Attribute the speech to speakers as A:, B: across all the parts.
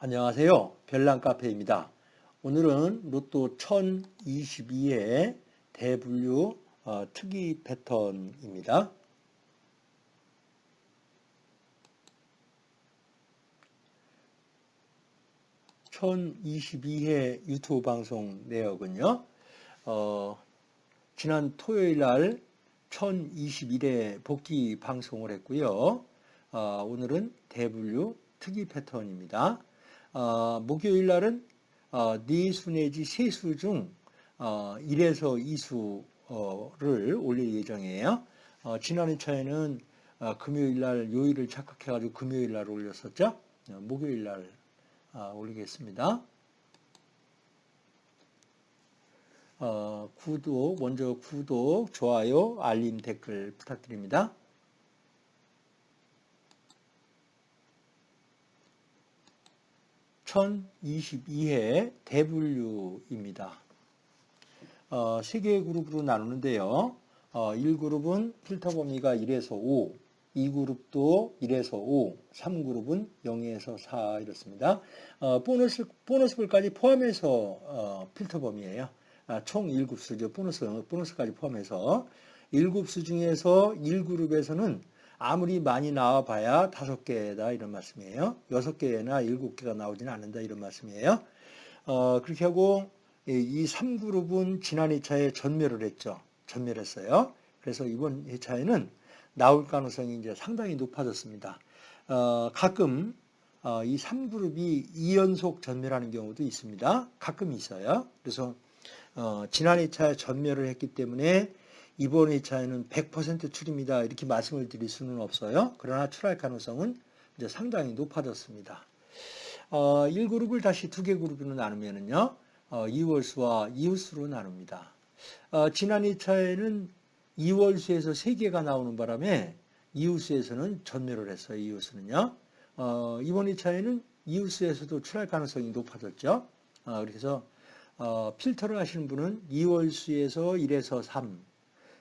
A: 안녕하세요. 별난카페입니다. 오늘은 로또 1022의 대분류 어, 특이 패턴입니다. (1022회) 유튜브 방송 내역은요 어, 지난 토요일 날 1021회 복귀 방송을 했고요 어, 오늘은 대분류 특이 패턴입니다 어, 목요일 날은 어, 네수 내지 세수 중 어, 1에서 2수를 올릴 예정이에요. 어, 지난 회차에는 어, 금요일 날 요일을 착각해가지고 금요일 날 올렸었죠. 어, 목요일 날 어, 올리겠습니다. 어, 구독, 먼저 구독, 좋아요, 알림, 댓글 부탁드립니다. 1022회 대분류입니다. 어, 3개의 그룹으로 나누는데요. 어, 1그룹은 필터 범위가 1에서 5, 2그룹도 1에서 5, 3그룹은 0에서 4 이렇습니다. 어, 보너스, 보너스볼까지 포함해서 어, 필터 범위예요. 아, 총 1급수죠. 보너스, 보너스까지 포함해서 1급수 중에서 1그룹에서는 아무리 많이 나와봐야 다섯 개다 이런 말씀이에요. 여섯 개나 일곱 개가 나오지는 않는다 이런 말씀이에요. 어, 그렇게 하고 이 3그룹은 지난 2차에 전멸을 했죠. 전멸했어요. 그래서 이번 2차에는 나올 가능성이 이제 상당히 높아졌습니다. 어, 가끔 어, 이 3그룹이 2연속 전멸하는 경우도 있습니다. 가끔 있어요. 그래서 어, 지난 2차에 전멸을 했기 때문에 이번 2차에는 100% 출입니다. 이렇게 말씀을 드릴 수는 없어요. 그러나 출할 가능성은 이제 상당히 높아졌습니다. 어, 1그룹을 다시 두 개 그룹으로 나누면은요, 어, 2월수와 이웃수로 나눕니다. 어, 지난 2차에는 2월수에서 3개가 나오는 바람에 이웃수에서는 전멸을 했어요. 이웃수는요. 어, 이번 2차에는 이웃수에서도 출할 가능성이 높아졌죠. 어, 그래서 어, 필터를 하시는 분은 2월수에서 1에서 3, 아,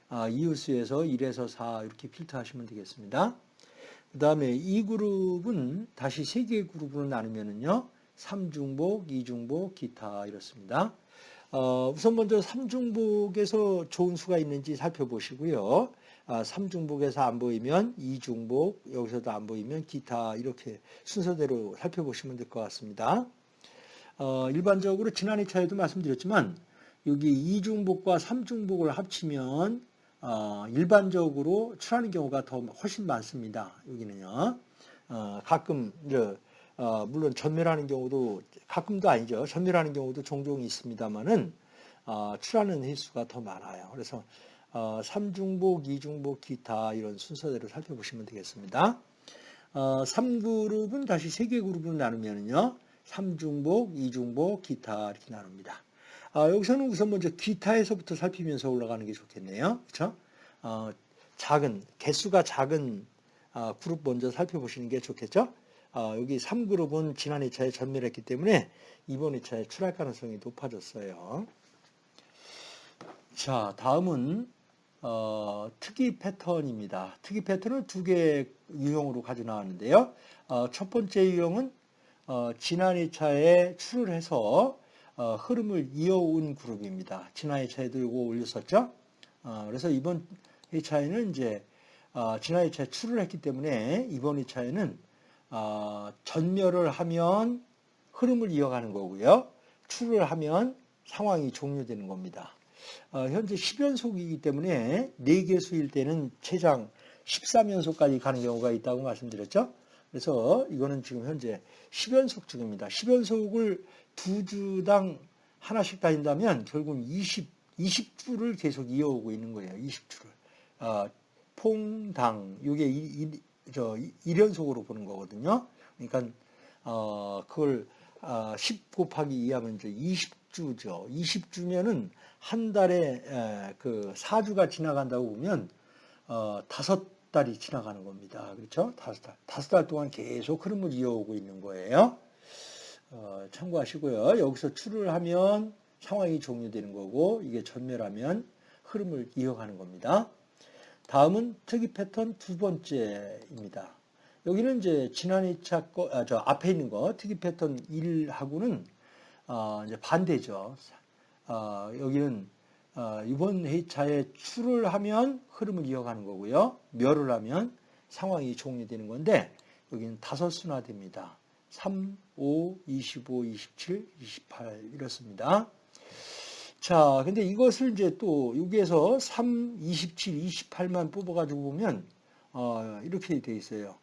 A: 이웃수에서 1에서 4 이렇게 필터하시면 되겠습니다. 그 다음에 이 그룹은 다시 세 개의 그룹으로 나누면은요. 3중복, 2중복, 기타 이렇습니다. 어, 우선 먼저 3중복에서 좋은 수가 있는지 살펴보시고요. 아, 3중복에서 안 보이면 2중복, 여기서도 안 보이면 기타 이렇게 순서대로 살펴보시면 될 것 같습니다. 어, 일반적으로 지난 2차에도 말씀드렸지만 여기 2중복과 3중복을 합치면 어, 일반적으로 출하는 경우가 더 훨씬 많습니다. 여기는요. 어, 가끔 이제 어, 물론 전멸하는 경우도 가끔도 아니죠. 전멸하는 경우도 종종 있습니다만은 어, 출하는 횟수가 더 많아요. 그래서 어, 3중복, 2중복, 기타 이런 순서대로 살펴보시면 되겠습니다. 어, 3그룹은 다시 3개 그룹으로 나누면요. 3중복, 2중복, 기타 이렇게 나눕니다. 아, 여기서는 우선 먼저 기타에서부터 살피면서 올라가는 게 좋겠네요. 그렇죠? 어, 작은 개수가 작은 어, 그룹 먼저 살펴보시는 게 좋겠죠? 어, 여기 3그룹은 지난 2차에 전멸했기 때문에 이번 2차에 출할 가능성이 높아졌어요. 자, 다음은 어, 특이 패턴입니다. 특이 패턴을 두개 유형으로 가져 나왔는데요. 어, 첫 번째 유형은 어, 지난 2차에 출을 해서 어, 흐름을 이어온 그룹입니다. 지난 2차에도 이거 올렸었죠. 어, 그래서 이번 2차에는 이제 어, 지난 2차에 출을 했기 때문에 이번 2차에는 전멸을 하면 흐름을 이어가는 거고요. 출을 하면 상황이 종료되는 겁니다. 현재 10연속이기 때문에 4개수일 때는 최장 13연속까지 가는 경우가 있다고 말씀드렸죠. 그래서 이거는 지금 현재 10연속 중입니다. 10연속을 두 주당 하나씩 다닌다면 결국은 20, 20주를 계속 이어오고 있는 거예요. 20주를. 어, 퐁당, 이게 이, 저 1연속으로 보는 거거든요. 그러니까 어, 그걸 어, 10 곱하기 2 하면 이제 20주죠. 20주면은 한 달에 에, 그 4주가 지나간다고 보면 어, 다섯 달이 지나가는 겁니다. 그렇죠? 다섯 달. 다섯 달 동안 계속 흐름을 이어오고 있는 거예요. 어, 참고하시고요. 여기서 출을 하면 상황이 종료되는 거고 이게 전멸하면 흐름을 이어가는 겁니다. 다음은 특이 패턴 두 번째입니다. 여기는 이제 지난 2차 거, 아, 저 앞에 있는 거 특이 패턴 1하고는 어, 이제 반대죠. 어, 여기는 어, 이번 회차에 출을 하면 흐름을 이어가는 거고요. 멸을 하면 상황이 종료되는 건데 여기는 다섯 순화됩니다. 3, 5, 25, 27, 28 이렇습니다. 자, 근데 이것을 이제 또 여기에서 3, 27, 28만 뽑아가지고 보면 어, 이렇게 돼 있어요.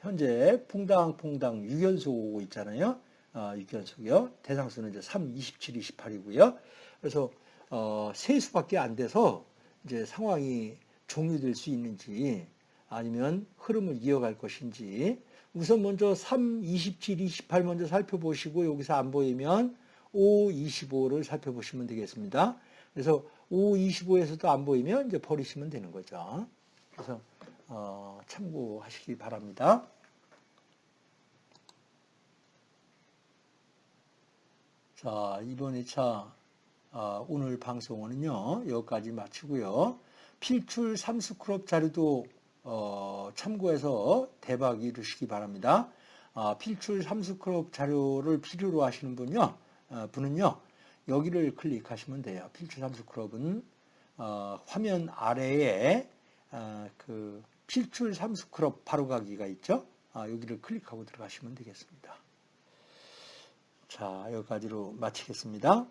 A: 현재 퐁당퐁당 6연속 오고 있잖아요. 어, 6연속이요. 대상수는 이제 3, 27, 28이고요. 그래서 어, 세 수밖에 안 돼서 이제 상황이 종료될 수 있는지 아니면 흐름을 이어갈 것인지 우선 먼저 3, 27, 28 먼저 살펴보시고 여기서 안 보이면 5, 25를 살펴보시면 되겠습니다. 그래서 5, 25에서도 안 보이면 이제 버리시면 되는 거죠. 그래서 어, 참고하시기 바랍니다. 자, 이번 2차 어, 오늘 방송은요 여기까지 마치고요. 필출 삼스크롭 자료도 어, 참고해서 대박 이루시기 바랍니다. 아, 필출 삼스크롭 자료를 필요로 하시는 분요, 어, 분은요 여기를 클릭하시면 돼요. 필출 삼스크롭은 어, 화면 아래에 어, 그 필출 삼스크롭 바로가기가 있죠. 아, 여기를 클릭하고 들어가시면 되겠습니다. 자, 여기까지로 마치겠습니다.